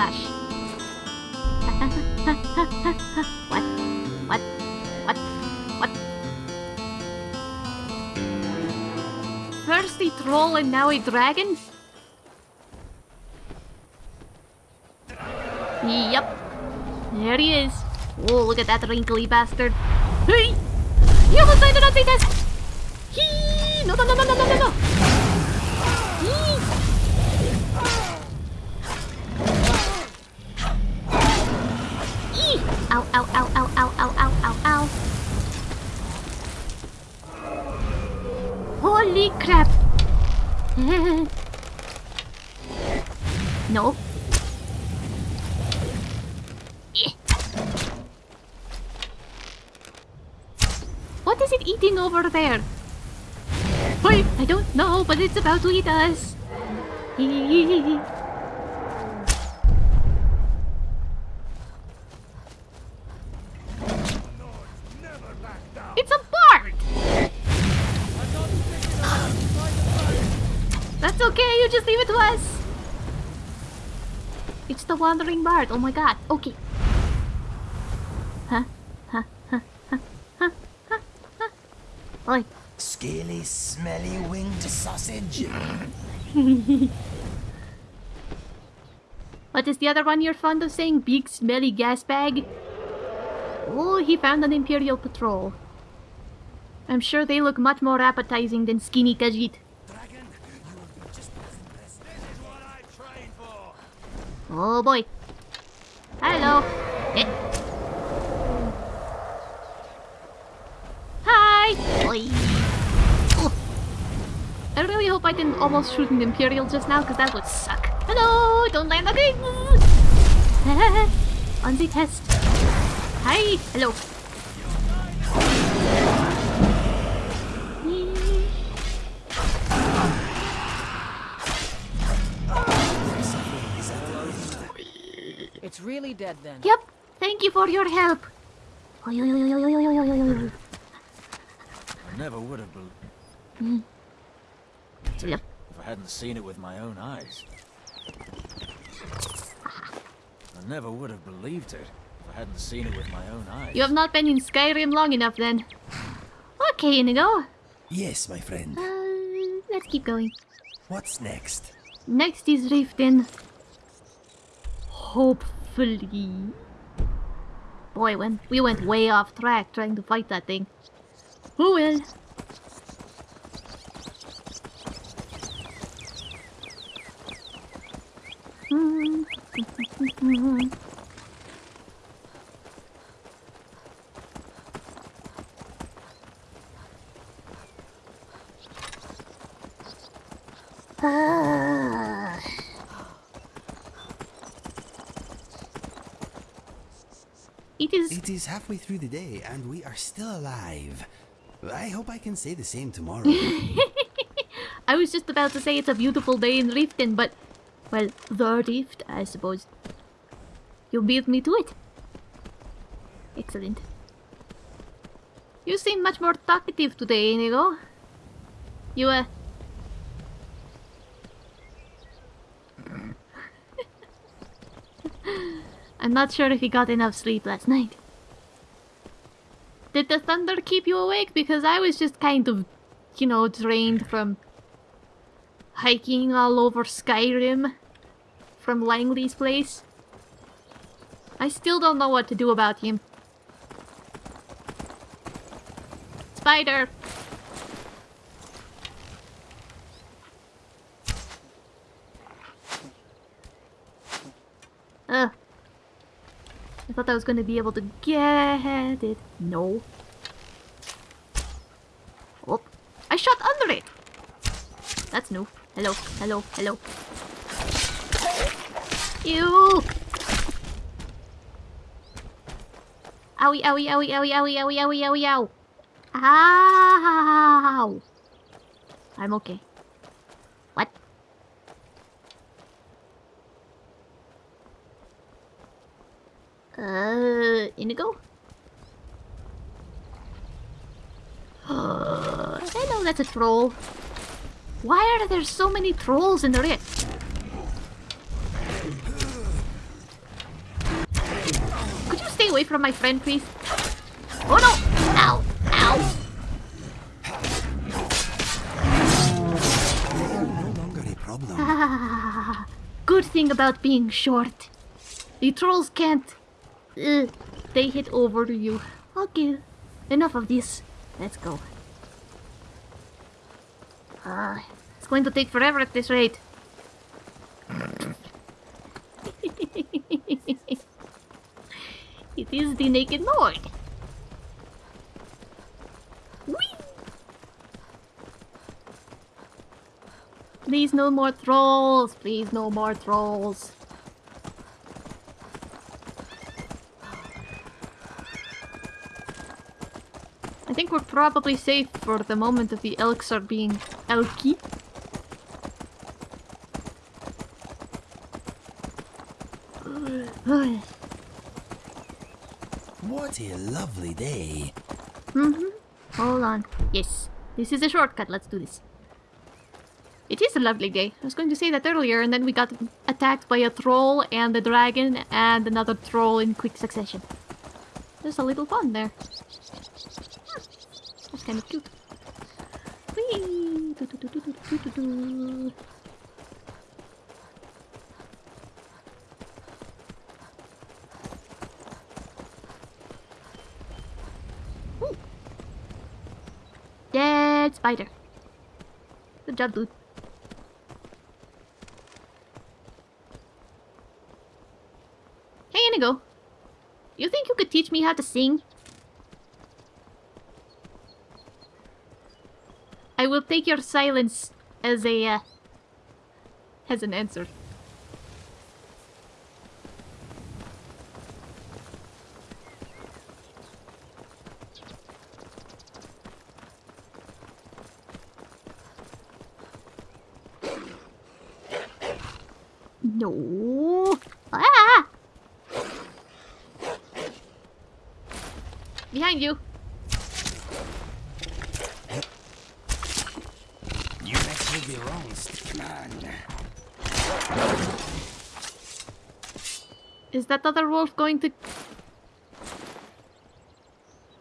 gosh. what? What? What? What? First a troll and now a dragon? Yep. There he is. Oh, look at that wrinkly bastard. Hey! He almost died on Nazi test! Hee! No, no, no, no, no, no, no, it's about to eat us. It's a bard! That's okay, you just leave it to us. It's the wandering bard. Oh my god. Okay. Huh? Huh? Huh? Huh? Huh? Huh? Huh? Oi. Scaly, smelly winged sausage. What is the other one you're fond of saying? Big smelly gas bag? Oh, he found an Imperial patrol. I'm sure they look much more appetizing than skinny Khajiit. Dragon, you will be just as impressed. This is what I trained for. Oh boy. Hello. Eh. Hi. Oi. I really hope I didn't almost shoot an Imperial just now, because that would suck. Hello! Don't land on the On the test. Hi! Hello. It's really dead then. Yep. Thank you for your help. I never would have believed. Mm it Yep. if I hadn't seen it with my own eyes. I never would have believed it if I hadn't seen it with my own eyes. You have not been in Skyrim long enough then. Okay, Inigo. Yes, my friend. Uh, let's keep going. What's next? Next is Riften. Hopefully. Boy, when we went way off track trying to fight that thing. Who will? Ah. It is It is halfway through the day and we are still alive. I hope I can say the same tomorrow. I was just about to say it's a beautiful day in Riften, but well, the Rift, I suppose. You beat me to it. Excellent. You seem much more talkative today, Inigo. You, uh... I'm not sure if you got enough sleep last night. Did the thunder keep you awake? Because I was just kind of, you know, drained from hiking all over Skyrim from Langley's place. I still don't know what to do about him. Spider! Ugh. I thought I was gonna be able to get it. No. Oh, I shot under it! That's new. Hello, hello, hello. Ew! Owie, owie, owie, owie, owie, owie, owie, owie, ow! Ow! I'm okay. What? Uh, Inigo? I know that's a troll. Why are there so many trolls in the rift? From my friend, please? Oh no! Ow! Ow! They no longer a problem. Ah, good thing about being short. The trolls can't. Uh, they hit over you. Okay, enough of this. Let's go. Ah, it's going to take forever at this rate. it is the Naked Lord. Whee! Please no more trolls. Please no more trolls. I think we're probably safe for the moment if the elks are being elky. What a lovely day. Mm-hmm. Hold on. Yes. This is a shortcut. Let's do this. It is a lovely day. I was going to say that earlier, and then we got attacked by a troll and a dragon and another troll in quick succession. There's a little fun there. That's kind of cute. Whee! Do, do, do, do, do, do, do, do. Ooh. Dead spider. Good job, dude. Hey, Inigo. You think you could teach me how to sing? I will take your silence as a, uh, as an answer. No. Ah! Behind you. You next will be wrong, Stickman. Is that other wolf going to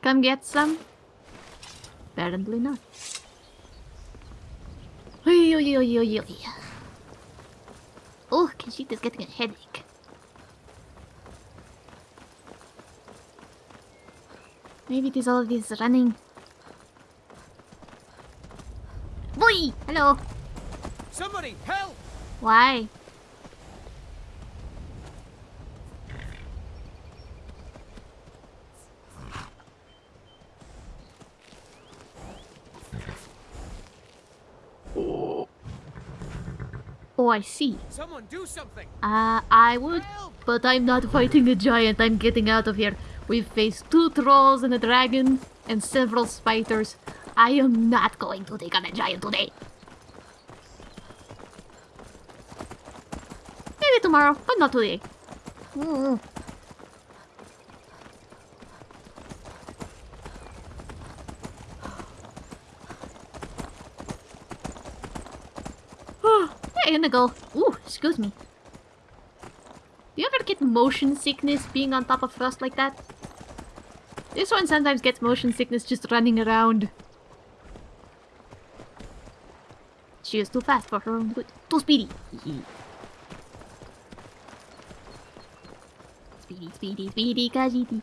come get some? Apparently not. Oy, oy, oy, Kishita's getting a headache. Maybe it is all of this running. Boy! Hello! Somebody, help! Why? Oh, I see. Someone do something! Uh, I would, but I'm not fighting a giant. I'm getting out of here. We've faced two trolls and a dragon and several spiders. I am not going to take on a giant today. Maybe tomorrow, but not today. Mm. Hey, Inigo. Ooh, excuse me. Do you ever get motion sickness being on top of frost like that? This one sometimes gets motion sickness just running around. She is too fast for her own good. Too speedy. speedy, speedy, speedy, Kajiti.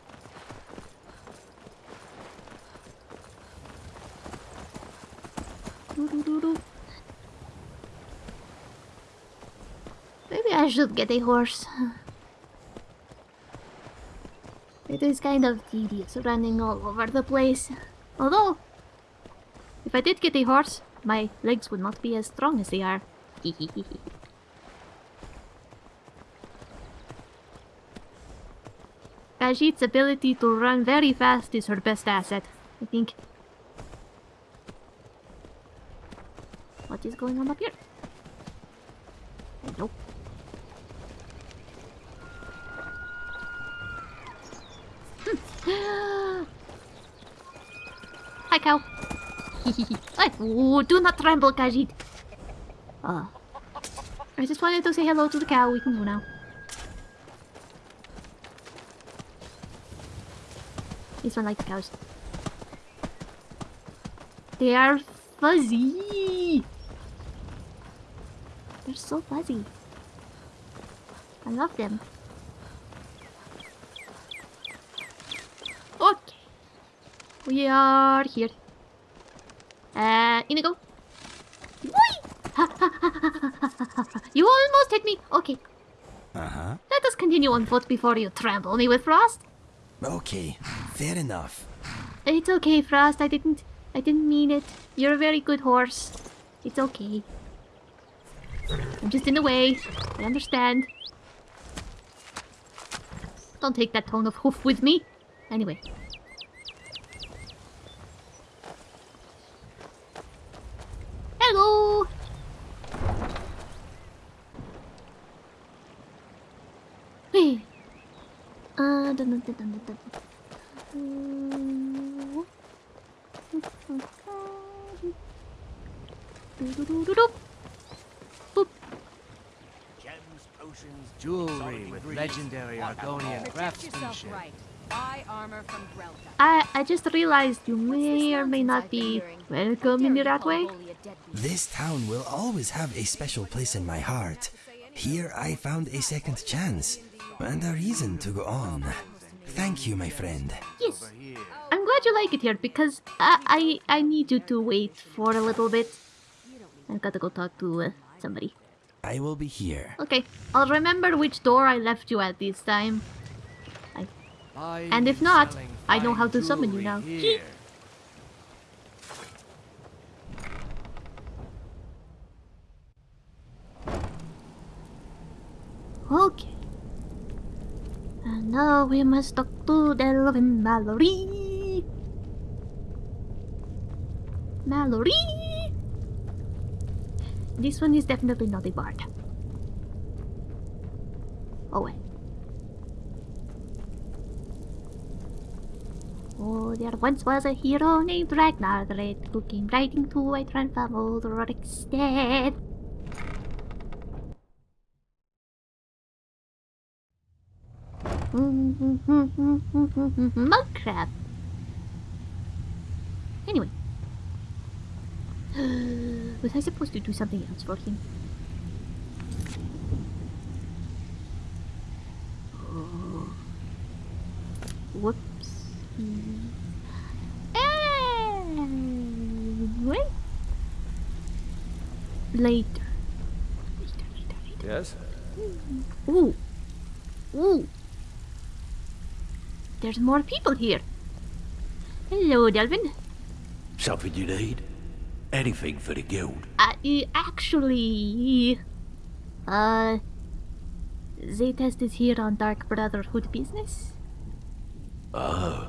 Doo-doo-doo-doo. Maybe I should get a horse. It is kind of tedious running all over the place. Although, if I did get a horse, my legs would not be as strong as they are. Khajiit's ability to run very fast is her best asset, I think. What is going on up here? Hello. Cow. Ooh, do not tremble, Khajiit. Uh, I just wanted to say hello to the cow. We can go now. This one like cows. They are fuzzy. They're so fuzzy. I love them. We are here. Uh, Inigo. You almost hit me. Okay. Uh-huh. Let us continue on foot before you trample me with Frost. Okay, fair enough. It's okay, Frost. I didn't. I didn't mean it. You're a very good horse. It's okay. I'm just in the way. I understand. Don't take that tone of hoof with me. Anyway. Gems, potions, jewelry with legendary Argonian craftsmanship. right. Buy armor from Grelka. I I just realized you may or may not be welcome in the that way. This town will always have a special place in my heart. Here I found a second chance and a reason to go on. Thank you, my friend. Yes. I'm glad you like it here because I I, I need you to wait for a little bit. I've got to go talk to uh, somebody. I will be here. Okay, I'll remember which door I left you at this time. And if not, I know how to summon you now. Okay. Now we must talk to Delvin Mallory. Mallory! This one is definitely not a bard. Oh wait. Oh, there once was a hero named Ragnar the Red who came riding to a transformed Rorikstead. Mud crab. Anyway. Was I supposed to do something else for him? Oh. Whoops. Anyway. Later. Later, later, later. Yes? Ooh. Ooh. There's more people here. Hello, Delvin. Something you need? Anything for the guild? Uh, actually, uh, Zaytest is here on Dark Brotherhood business. Oh.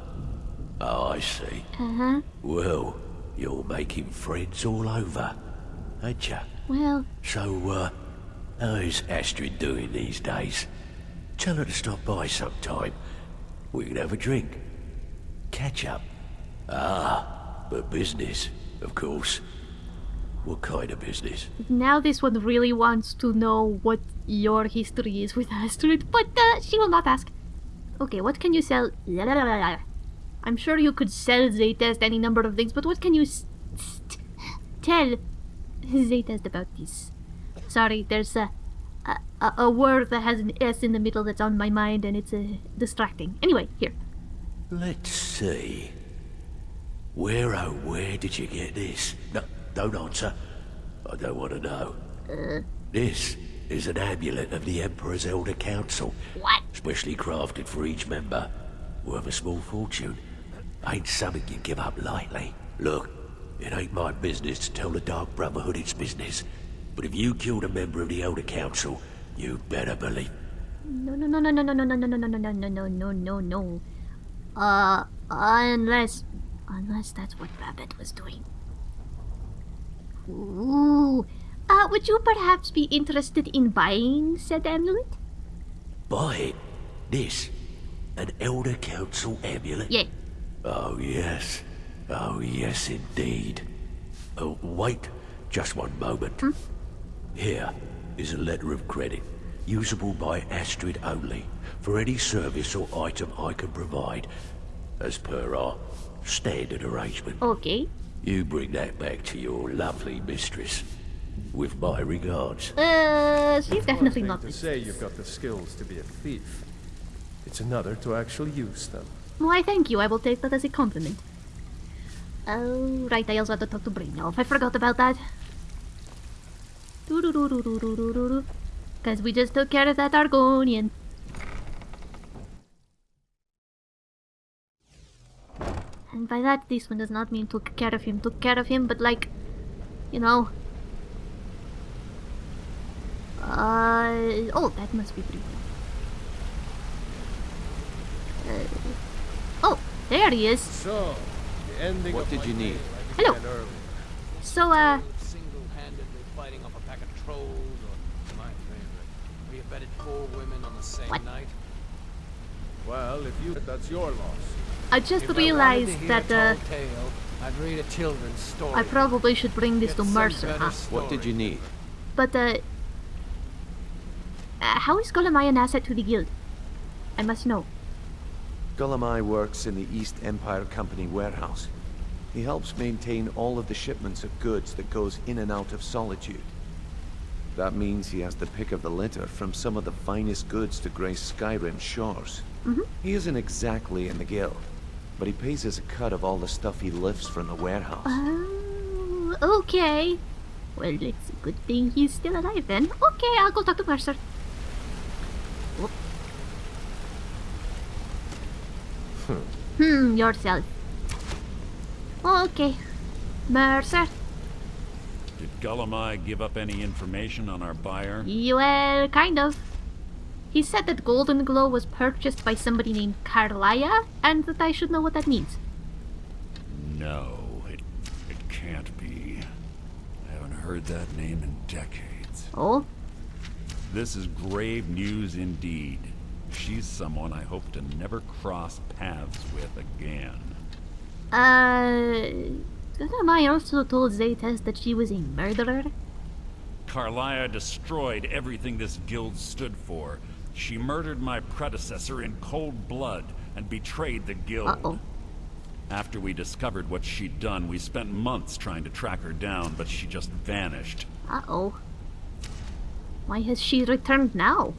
Oh, I see. Uh-huh. Well, you're making friends all over, ain't ya? Well, So, uh, how is Astrid doing these days? Tell her to stop by sometime. We can have a drink. Catch up. Ah, but business, of course. What kind of business? now this one really wants to know what your history is with Astrid, but uh, she will not ask. Okay, what can you sell? I'm sure you could sell Zaytest any number of things, but what can you tell Zaytest about this? Sorry, there's a, a a a word that has an S in the middle that's on my mind, and it's uh, distracting. Anyway, here. Let's see. Where, oh, where did you get this? No, don't answer. I don't want to know. This is an amulet of the Emperor's Elder Council. What? Specially crafted for each member. Worth a small fortune. Ain't something you give up lightly. Look, it ain't my business to tell the Dark Brotherhood its business. But if you killed a member of the Elder Council, you'd better believe No, no, no, no, no, no, no, no, no, no, no, no, no, no, no, no, no. Uh, unless, unless that's what Rabbit was doing. Ooh. Uh, would you perhaps be interested in buying said amulet? Buy it. This. An Elder Council amulet? Yeah. Oh, yes. Oh, yes, indeed. Oh, wait. Just one moment. Here is a letter of credit, usable by Astrid only, for any service or item I can provide. as per our standard arrangement. Okay. You bring that back to your lovely mistress. With my regards. Uh, she's One definitely thing not. to say you've got the skills to be a thief. It's another to actually use them. Why, thank you. I will take that as a compliment. Oh, right. I also have to talk to Brynjolf. I forgot about that. Because we just took care of that Argonian. And by that, this one does not mean took care of him, took care of him, but like, you know. Uh, oh, that must be Brynjolf. Uh, oh, there he is. So, What did you need? Hello. So, uh, off a pack of trolls, or my favorite, we abetted four women on the same What? night. Well, if you that's your loss. I just If realized to hear that, a uh, tale, I'd read a children's story. I probably should bring this Get to Mercer, huh? What did you need? But, uh, uh, how is Gulum-Ei an asset to the guild? I must know. Gulum-Ei works in the East Empire Company warehouse. He helps maintain all of the shipments of goods that goes in and out of Solitude. That means he has the pick of the litter from some of the finest goods to grace Skyrim's shores. He isn't exactly in the guild, but he pays us a cut of all the stuff he lifts from the warehouse. Oh, okay. Well, it's a good thing he's still alive then. Okay, I'll go talk to Mercer. Whoop. Hmm, yourself. Okay. Mercer, Did Gulum-Ei give up any information on our buyer? well, kind of. He said that Goldenglow was purchased by somebody named Karliah, and that I should know what that means. No, it, it can't be. I haven't heard that name in decades. Oh? This is grave news indeed. She's someone I hope to never cross paths with again. Uh... Gulum-Ei also told Zaytes that she was a murderer? Karliah destroyed everything this guild stood for. She murdered my predecessor in cold blood and betrayed the guild. Uh-oh. After we discovered what she'd done, we spent months trying to track her down, but she just vanished. Uh-oh. Why has she returned now?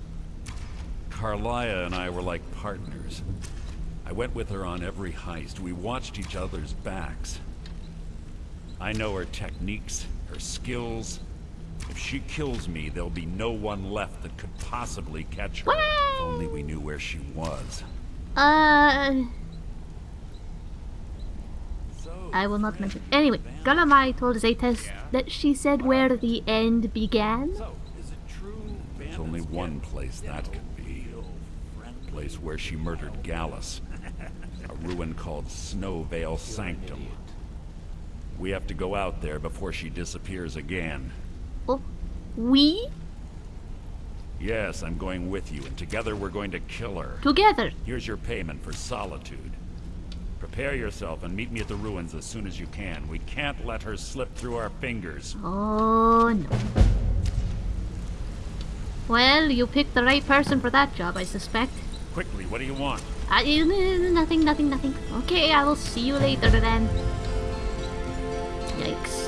Karliah and I were like partners. I went with her on every heist. We watched each other's backs. I know her techniques, her skills. If she kills me, there'll be no one left that could possibly catch her. If only we knew where she was. Uh... I will not mention. Anyway, Gulum-Ei told Zaytes that she said where the end began. There's only one place that could be. A place where she murdered Gallus. A ruin called Snow Veil Sanctum. We have to go out there before she disappears again. Oh, we? Yes, I'm going with you, and together we're going to kill her. Together. Here's your payment for solitude. Prepare yourself and meet me at the ruins as soon as you can. We can't let her slip through our fingers. Oh, no. Well, you picked the right person for that job, I suspect. Quickly, what do you want? Uh, nothing, nothing, nothing. Okay, I will see you later then. Yikes.